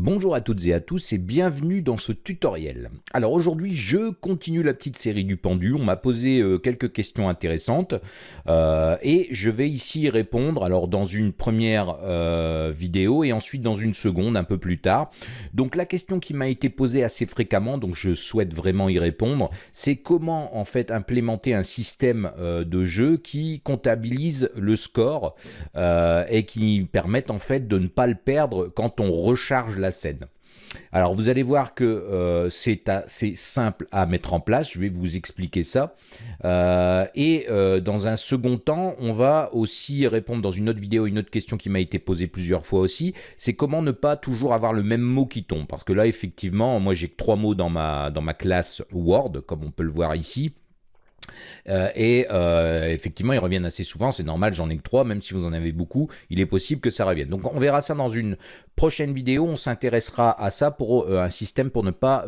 Bonjour à toutes et à tous et bienvenue dans ce tutoriel. Alors aujourd'hui je continue la petite série du pendu, on m'a posé euh, quelques questions intéressantes euh, et je vais ici répondre alors dans une première euh, vidéo et ensuite dans une seconde un peu plus tard. Donc la question qui m'a été posée assez fréquemment, donc je souhaite vraiment y répondre, c'est comment en fait implémenter un système de jeu qui comptabilise le score et qui permette en fait de ne pas le perdre quand on recharge la scène. Alors vous allez voir que euh, c'est assez simple à mettre en place, je vais vous expliquer ça. Euh, et euh, dans un second temps, on va aussi répondre dans une autre vidéo, une autre question qui m'a été posée plusieurs fois aussi, c'est comment ne pas toujours avoir le même mot qui tombe? Parce que là effectivement, moi j'ai que trois mots dans ma, dans ma classe Word, comme on peut le voir ici. Euh, et euh, effectivement, ils reviennent assez souvent, c'est normal, j'en ai que trois, même si vous en avez beaucoup, il est possible que ça revienne. Donc on verra ça dans une prochaine vidéo, on s'intéressera à ça pour euh, un système pour ne pas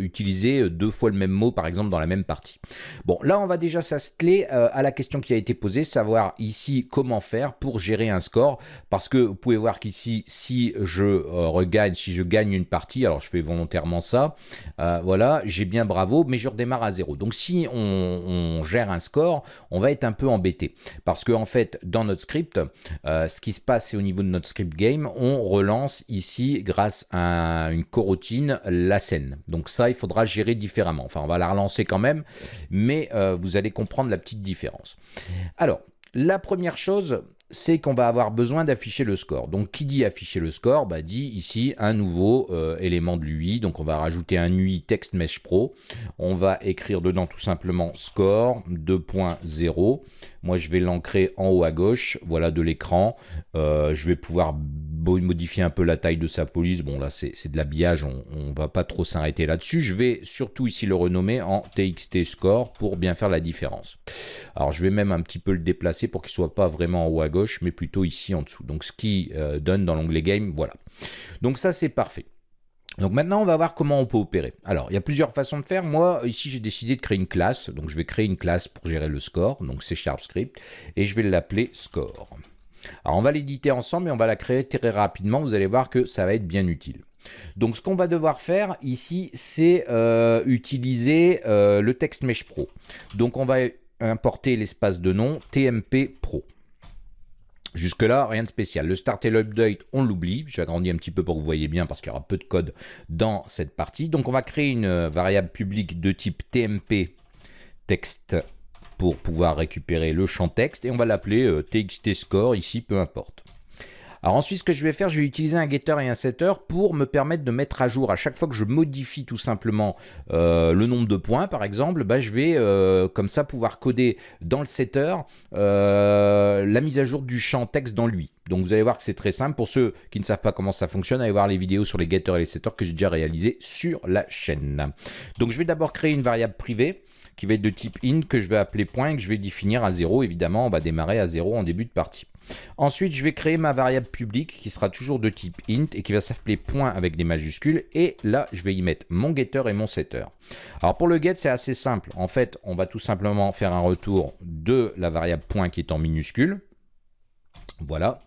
utiliser deux fois le même mot, par exemple, dans la même partie. Bon, là, on va déjà s'atteler à la question qui a été posée, savoir ici comment faire pour gérer un score, parce que vous pouvez voir qu'ici, si je regagne, si je gagne une partie, alors je fais volontairement ça, voilà, j'ai bien bravo, mais je redémarre à zéro. Donc si on gère un score, on va être un peu embêté. Parce que en fait, dans notre script, euh, ce qui se passe, c'est au niveau de notre script game, on relance ici, grâce à une coroutine, la scène. Donc ça, il faudra gérer différemment. Enfin, on va la relancer quand même, mais euh, vous allez comprendre la petite différence. Alors, la première chose, c'est qu'on va avoir besoin d'afficher le score. Donc qui dit afficher le score bah, dit ici un nouveau euh, élément de l'UI. Donc on va rajouter un UI Text Mesh Pro. On va écrire dedans tout simplement score 2.0. Moi je vais l'ancrer en haut à gauche, voilà de l'écran. Euh, je vais pouvoir modifier un peu la taille de sa police. Bon là c'est de l'habillage, on, ne va pas trop s'arrêter là-dessus. Je vais surtout ici le renommer en TXT Score pour bien faire la différence. Alors je vais même un petit peu le déplacer pour qu'il soit pas vraiment en haut à gauche mais plutôt ici en dessous. Donc ce qui euh, donne dans l'onglet Game, voilà. Donc ça, c'est parfait. Donc maintenant, on va voir comment on peut opérer. Alors, il y a plusieurs façons de faire. Moi, ici, j'ai décidé de créer une classe. Donc, je vais créer une classe pour gérer le score. Donc, c'est Sharp Script. Et je vais l'appeler score. Alors, on va l'éditer ensemble et on va la créer très rapidement. Vous allez voir que ça va être bien utile. Donc, ce qu'on va devoir faire ici, c'est euh, utiliser euh, le Text Mesh Pro. Donc, on va importer l'espace de nom TMP Pro. Jusque-là, rien de spécial. Le start et l'update, on l'oublie. J'agrandis un petit peu pour que vous voyez bien parce qu'il y aura peu de code dans cette partie. Donc on va créer une euh, variable publique de type TMP texte pour pouvoir récupérer le champ texte et on va l'appeler euh, TXT score ici, peu importe. Alors ensuite, ce que je vais faire, je vais utiliser un getter et un setter pour me permettre de mettre à jour à chaque fois que je modifie tout simplement euh, le nombre de points, par exemple, bah, je vais euh, comme ça pouvoir coder dans le setter euh, la mise à jour du champ texte dans lui. Donc vous allez voir que c'est très simple. Pour ceux qui ne savent pas comment ça fonctionne, allez voir les vidéos sur les getters et les setters que j'ai déjà réalisées sur la chaîne. Donc je vais d'abord créer une variable privée qui va être de type int que je vais appeler point et que je vais définir à 0. Évidemment, on va démarrer à 0 en début de partie. Ensuite, je vais créer ma variable publique qui sera toujours de type int et qui va s'appeler point avec des majuscules. Et là, je vais y mettre mon getter et mon setter. Alors pour le get, c'est assez simple. En fait, on va tout simplement faire un retour de la variable point qui est en minuscule. Voilà.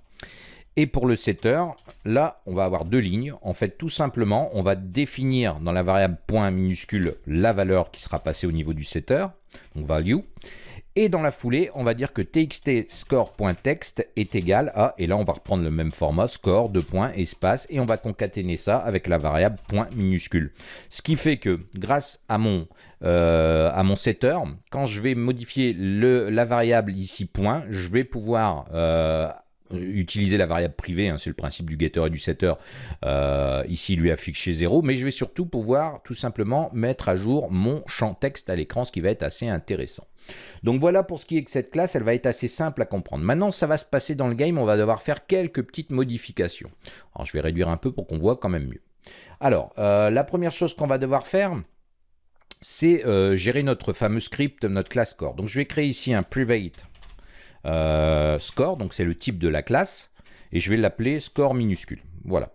Et pour le setter, là, on va avoir deux lignes. En fait, tout simplement, on va définir dans la variable point minuscule la valeur qui sera passée au niveau du setter, donc value. Et dans la foulée, on va dire que txt score.text est égal à, et là on va reprendre le même format, score, de points, espace, et on va concaténer ça avec la variable point minuscule. Ce qui fait que grâce à mon, euh, setter, quand je vais modifier le, la variable ici point, je vais pouvoir euh, utiliser la variable privée, hein, c'est le principe du getter et du setter, euh, ici lui afficher 0, mais je vais surtout pouvoir tout simplement mettre à jour mon champ texte à l'écran, ce qui va être assez intéressant. Donc voilà pour ce qui est de cette classe, elle va être assez simple à comprendre. Maintenant, ça va se passer dans le game, on va devoir faire quelques petites modifications. Alors je vais réduire un peu pour qu'on voit quand même mieux. Alors, euh, la première chose qu'on va devoir faire, c'est euh, gérer notre fameux script, notre classe score. Donc je vais créer ici un private euh, score, donc c'est le type de la classe, et je vais l'appeler score minuscule. Voilà.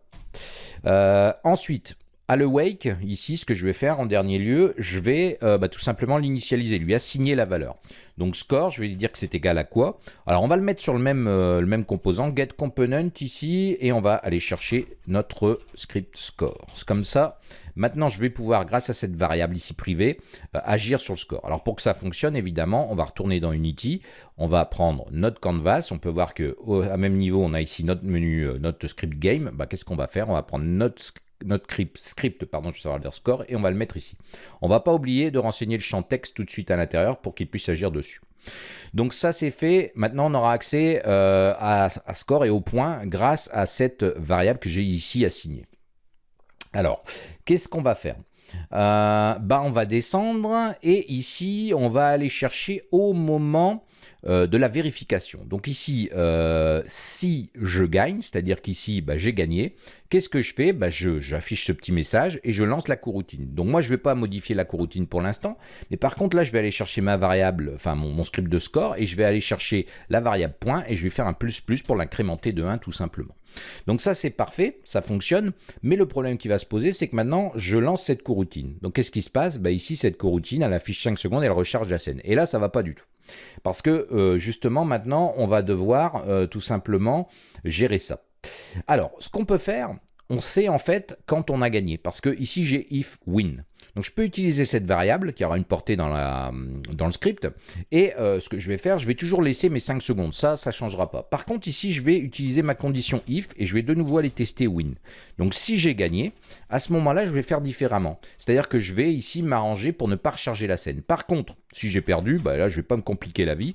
ensuite, à ici, ce que je vais faire en dernier lieu, je vais euh, bah, tout simplement l'initialiser, lui assigner la valeur. Donc score, je vais dire que c'est égal à quoi? Alors on va le mettre sur le même, euh, le même composant, get component ici, et on va aller chercher notre script score. Comme ça, maintenant je vais pouvoir, grâce à cette variable ici privée, euh, agir sur le score. Alors pour que ça fonctionne, évidemment, on va retourner dans Unity, on va prendre notre canvas, on peut voir que même niveau, on a ici notre menu, notre script game. Bah, Qu'est-ce qu'on va faire? On va prendre notre notre script, pardon, je score, et on va le mettre ici. On va pas oublier de renseigner le champ texte tout de suite à l'intérieur pour qu'il puisse agir dessus. Donc ça c'est fait, maintenant on aura accès euh, à, score et au point grâce à cette variable que j'ai ici assignée. Alors, qu'est-ce qu'on va faire? Euh, bah, On va descendre et ici on va aller chercher au moment euh, de la vérification. Donc ici, euh, si je gagne, c'est-à-dire qu'ici, bah, j'ai gagné, qu'est-ce que je fais? Bah, J'affiche ce petit message et je lance la coroutine. Donc moi, je ne vais pas modifier la coroutine pour l'instant, mais par contre, là, je vais aller chercher ma variable, enfin mon, script de score, et je vais aller chercher la variable point, et je vais faire un plus plus pour l'incrémenter de 1 tout simplement. Donc ça, c'est parfait, ça fonctionne, mais le problème qui va se poser, c'est que maintenant, je lance cette coroutine. Donc qu'est-ce qui se passe? Bah, Ici, cette coroutine, elle affiche 5 secondes, elle recharge la scène. Et là, ça va pas du tout. Parce que euh, justement, maintenant, on va devoir euh, tout simplement gérer ça. Alors, ce qu'on peut faire, on sait en fait quand on a gagné. Parce que ici, j'ai if win. Donc je peux utiliser cette variable qui aura une portée dans, le script. Et euh, ce que je vais faire, je vais toujours laisser mes 5 secondes. Ça, ça ne changera pas. Par contre, ici, je vais utiliser ma condition if et je vais de nouveau aller tester win. Donc si j'ai gagné, à ce moment-là, je vais faire différemment. C'est-à-dire que je vais ici m'arranger pour ne pas recharger la scène. Par contre, si j'ai perdu, bah là, je ne vais pas me compliquer la vie.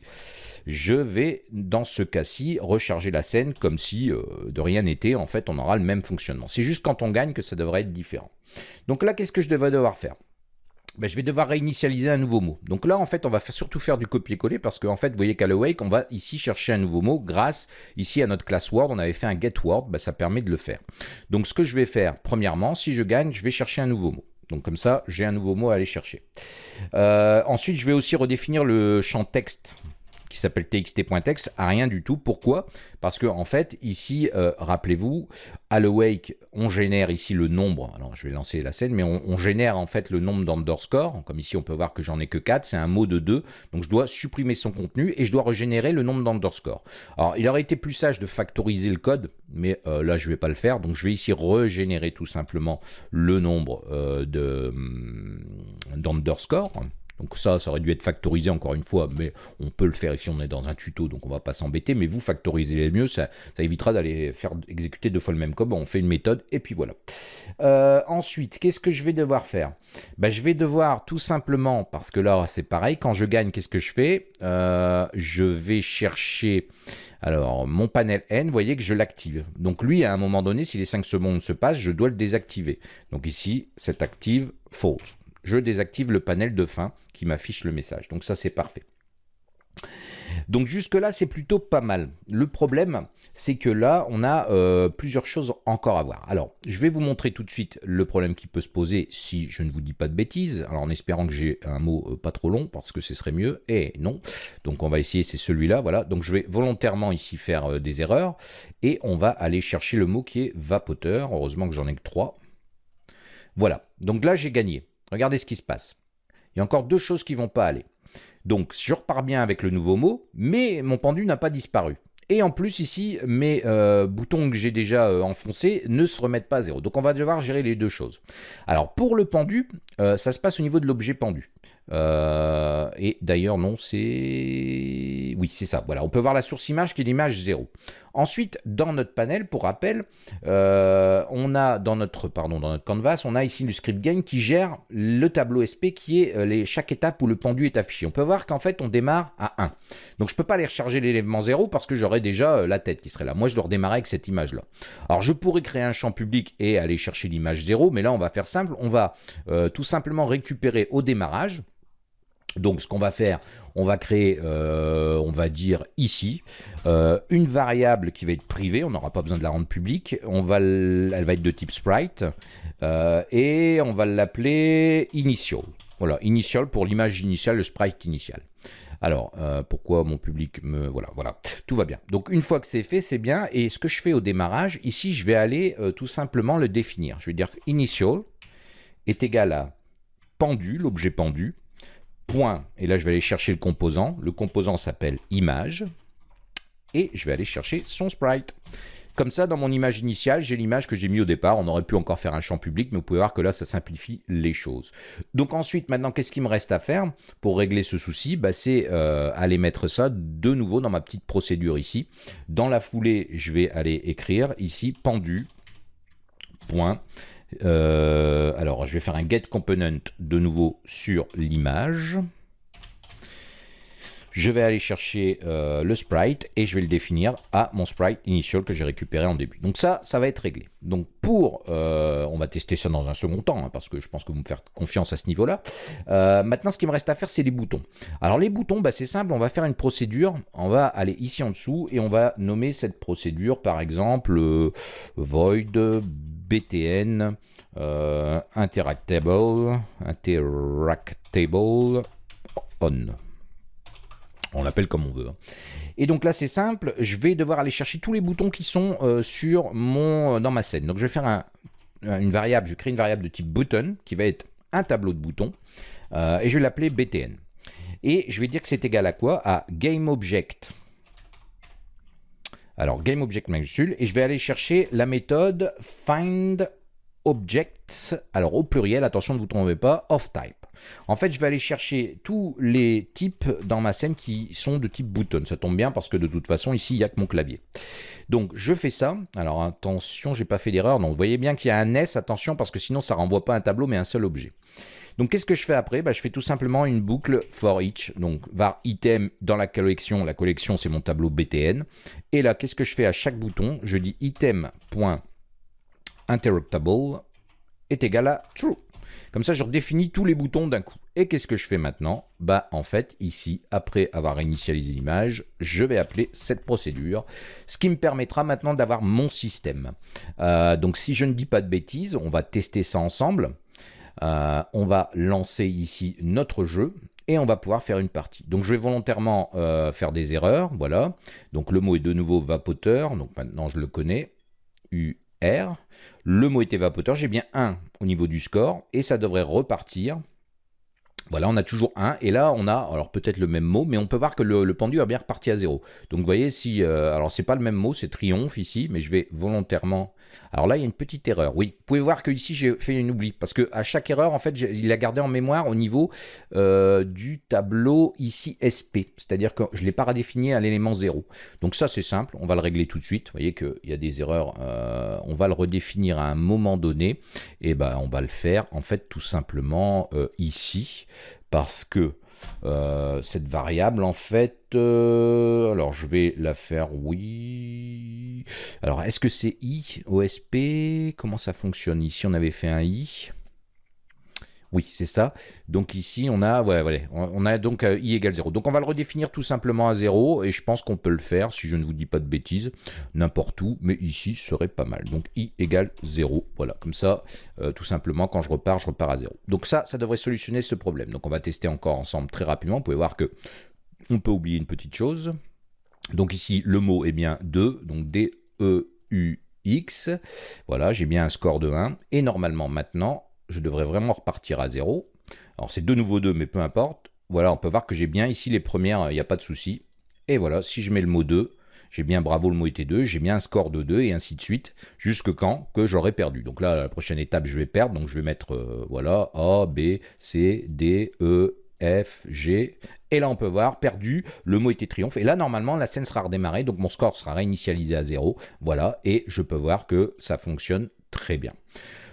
Je vais, dans ce cas-ci, recharger la scène comme si euh, de rien n'était. En fait, on aura le même fonctionnement. C'est juste quand on gagne que ça devrait être différent. Donc là, qu'est-ce que je vais devoir faire? Ben, je vais devoir réinitialiser un nouveau mot. Donc là, en fait, on va surtout faire du copier-coller parce qu'en fait, vous voyez qu'à l'awake, on va ici chercher un nouveau mot grâce ici à notre classe Word. On avait fait un get Word, ben, ça permet de le faire. Donc ce que je vais faire, premièrement, si je gagne, je vais chercher un nouveau mot. Donc comme ça, j'ai un nouveau mot à aller chercher. Euh, ensuite, je vais aussi redéfinir le champ texte qui s'appelle txt.text à rien du tout. Pourquoi? Parce que en fait, ici, euh, rappelez-vous, à l'awake, on génère ici le nombre. Alors, je vais lancer la scène, mais on, génère en fait le nombre d'underscore. Comme ici, on peut voir que j'en ai que 4. C'est un mot de 2. Donc, je dois supprimer son contenu et je dois régénérer le nombre d'underscore. Alors, il aurait été plus sage de factoriser le code, mais euh, là, je ne vais pas le faire. Donc, je vais ici régénérer tout simplement le nombre euh, hum, d'underscore. Donc ça, ça aurait dû être factorisé encore une fois, mais on peut le faire ici, on est dans un tuto, donc on va pas s'embêter, mais vous factorisez les mieux, ça, évitera d'aller faire exécuter deux fois le même code, on fait une méthode, et puis voilà. Euh, ensuite, qu'est-ce que je vais devoir faire? Ben, Je vais devoir tout simplement, parce que là c'est pareil, quand je gagne, qu'est-ce que je fais? Euh, Je vais chercher, alors mon panel N, vous voyez que je l'active. Donc lui, à un moment donné, si les 5 secondes se passent, je dois le désactiver. Donc ici, cet active false je désactive le panel de fin qui m'affiche le message. Donc ça, c'est parfait. Donc jusque-là, c'est plutôt pas mal. Le problème, c'est que là, on a euh, plusieurs choses encore à voir. Alors, je vais vous montrer tout de suite le problème qui peut se poser si je ne vous dis pas de bêtises. Alors, en espérant que j'ai un mot euh, pas trop long, parce que ce serait mieux. Et non. Donc, on va essayer, c'est celui-là. Voilà. Donc, je vais volontairement ici faire euh, des erreurs. Et on va aller chercher le mot qui est vapoteur. Heureusement que j'en ai que trois. Voilà. Donc là, j'ai gagné. Regardez ce qui se passe. Il y a encore deux choses qui ne vont pas aller. Donc, je repars bien avec le nouveau mot, mais mon pendu n'a pas disparu. Et en plus, ici, mes euh, boutons que j'ai déjà euh, enfoncés ne se remettent pas à zéro. Donc, on va devoir gérer les deux choses. Alors, pour le pendu, euh, ça se passe au niveau de l'objet pendu. Euh, et d'ailleurs, non, c'est... Oui, c'est ça. Voilà, on peut voir la source image qui est l'image 0. Ensuite, dans notre panel, pour rappel, euh, on a dans notre, pardon, dans notre canvas, on a ici le script game qui gère le tableau SP qui est euh, les, chaque étape où le pendu est affiché. On peut voir qu'en fait, on démarre à 1. Donc, je ne peux pas aller recharger l'élément 0 parce que j'aurai déjà la tête qui serait là. Moi, je dois redémarrer avec cette image-là. Alors, je pourrais créer un champ public et aller chercher l'image 0, mais là, on va faire simple. On va tout simplement récupérer au démarrage donc ce qu'on va faire, on va créer, euh, on va dire ici, euh, une variable qui va être privée, on n'aura pas besoin de la rendre publique, on va, elle va être de type sprite, euh, et on va l'appeler initial. Voilà, initial pour l'image initiale, le sprite initial. Alors, pourquoi mon public me... Voilà, voilà, tout va bien. Donc, une fois que c'est fait, c'est bien. Et ce que je fais au démarrage, ici, je vais aller tout simplement le définir. Je vais dire initial est égal à pendu, l'objet pendu, point, et là, je vais aller chercher le composant. Le composant s'appelle image, et je vais aller chercher son sprite. Comme ça, dans mon image initiale, j'ai l'image que j'ai mis au départ. On aurait pu encore faire un champ public, mais vous pouvez voir que là, ça simplifie les choses. Donc ensuite, maintenant, qu'est-ce qu'il me reste à faire pour régler ce souci? Bah, C'est euh, aller mettre ça de nouveau dans ma petite procédure ici. Dans la foulée, je vais aller écrire ici pendu. Point. Euh, alors, je vais faire un get component de nouveau sur l'image je vais aller chercher euh, le sprite et je vais le définir à mon sprite initial que j'ai récupéré en début. Donc ça, ça va être réglé. Donc pour, euh, on va tester ça dans un second temps, hein, parce que je pense que vous me faites confiance à ce niveau-là. Maintenant, ce qui me reste à faire, c'est les boutons. Alors les boutons, bah, c'est simple, on va faire une procédure, on va aller ici en dessous et on va nommer cette procédure, par exemple, void btn interactable, interactable on. On l'appelle comme on veut. Hein. Et donc là, c'est simple. Je vais devoir aller chercher tous les boutons qui sont euh, sur mon, dans ma scène. Donc je vais faire une variable, je crée une variable de type button qui va être un tableau de boutons. Euh, et je vais l'appeler btn. Et je vais dire que c'est égal à quoi? À GameObject. Alors, majuscule. Et je vais aller chercher la méthode FindObject. Alors, au pluriel, attention, ne vous trompez pas, of type. En fait, je vais aller chercher tous les types dans ma scène qui sont de type button. Ça tombe bien parce que de toute façon, ici, il n'y a que mon clavier. Donc, je fais ça. Alors, attention, j'ai pas fait d'erreur. Donc, vous voyez bien qu'il y a un S, attention, parce que sinon, ça renvoie pas un tableau, mais un seul objet. Donc, qu'est-ce que je fais après? Bah, Je fais tout simplement une boucle for each. Donc, var item dans la collection. La collection, c'est mon tableau BTN. Et là, qu'est-ce que je fais à chaque bouton? Je dis item.interruptable est égal à true. Comme ça, je redéfinis tous les boutons d'un coup. Et qu'est-ce que je fais maintenant? Bah en fait, ici, après avoir initialisé l'image, je vais appeler cette procédure, ce qui me permettra maintenant d'avoir mon système. Euh, donc si je ne dis pas de bêtises, on va tester ça ensemble. Euh, on va lancer ici notre jeu et on va pouvoir faire une partie. Donc je vais volontairement euh, faire des erreurs, voilà. Donc le mot est de nouveau vapoteur, donc maintenant je le connais, UR. Le mot était vapoteur, j'ai bien 1 au niveau du score, et ça devrait repartir. Voilà, on a toujours 1, et là on a, alors peut-être le même mot, mais on peut voir que le, pendu a bien reparti à 0. Donc vous voyez, si, euh, alors c'est pas le même mot, c'est triomphe ici, mais je vais volontairement alors là, il y a une petite erreur. Oui, vous pouvez voir que ici j'ai fait une oubli parce que à chaque erreur, en fait, il a gardé en mémoire au niveau euh, du tableau ici SP. C'est-à-dire que je ne l'ai pas redéfini à l'élément 0. Donc ça, c'est simple. On va le régler tout de suite. Vous voyez qu'il y a des erreurs. Euh, on va le redéfinir à un moment donné. Et ben, on va le faire en fait tout simplement euh, ici parce que cette variable, en fait, alors je vais la faire oui. Alors, est-ce que c'est i, OSP Comment ça fonctionne? Ici, on avait fait un i. Oui, c'est ça. Donc ici, on a, ouais, on a donc euh, i égale 0. Donc on va le redéfinir tout simplement à 0, et je pense qu'on peut le faire, si je ne vous dis pas de bêtises, n'importe où, mais ici, ce serait pas mal. Donc i égale 0, voilà, comme ça, euh, tout simplement, quand je repars, je repars à 0. Donc ça, ça devrait solutionner ce problème. Donc on va tester encore ensemble très rapidement. Vous pouvez voir que on peut oublier une petite chose. Donc ici, le mot est bien 2, donc D-E-U-X. Voilà, j'ai bien un score de 1. Et normalement, maintenant, je devrais vraiment repartir à 0. Alors c'est de nouveau 2, mais peu importe. Voilà, on peut voir que j'ai bien ici les premières, il n'y a pas de souci. Et voilà, si je mets le mot 2, j'ai bien bravo le mot était 2, j'ai bien un score de 2 et ainsi de suite, jusque quand que j'aurai perdu. Donc là, la prochaine étape, je vais perdre, donc je vais mettre, euh, voilà, A, B, C, D, E, F, G. Et là, on peut voir, perdu, le mot était triomphe. Et là, normalement, la scène sera redémarrée, donc mon score sera réinitialisé à 0. Voilà, et je peux voir que ça fonctionne très bien.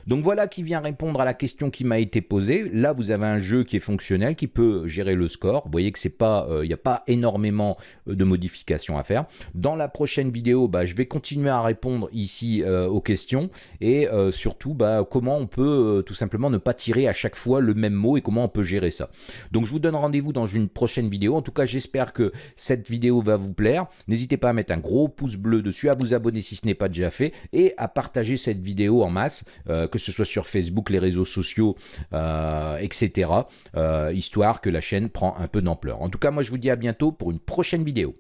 Donc voilà qui vient répondre à la question qui m'a été posée. Là, vous avez un jeu qui est fonctionnel, qui peut gérer le score. Vous voyez que c'est pas, il euh, n'y a pas énormément euh, de modifications à faire. Dans la prochaine vidéo, bah, je vais continuer à répondre ici euh, aux questions et surtout bah, comment on peut tout simplement ne pas tirer à chaque fois le même mot et comment on peut gérer ça. Donc je vous donne rendez-vous dans une prochaine vidéo. En tout cas, j'espère que cette vidéo va vous plaire. N'hésitez pas à mettre un gros pouce bleu dessus, à vous abonner si ce n'est pas déjà fait et à partager cette vidéo en masse que ce soit sur Facebook, les réseaux sociaux, etc., histoire que la chaîne prend un peu d'ampleur. En tout cas, moi je vous dis à bientôt pour une prochaine vidéo.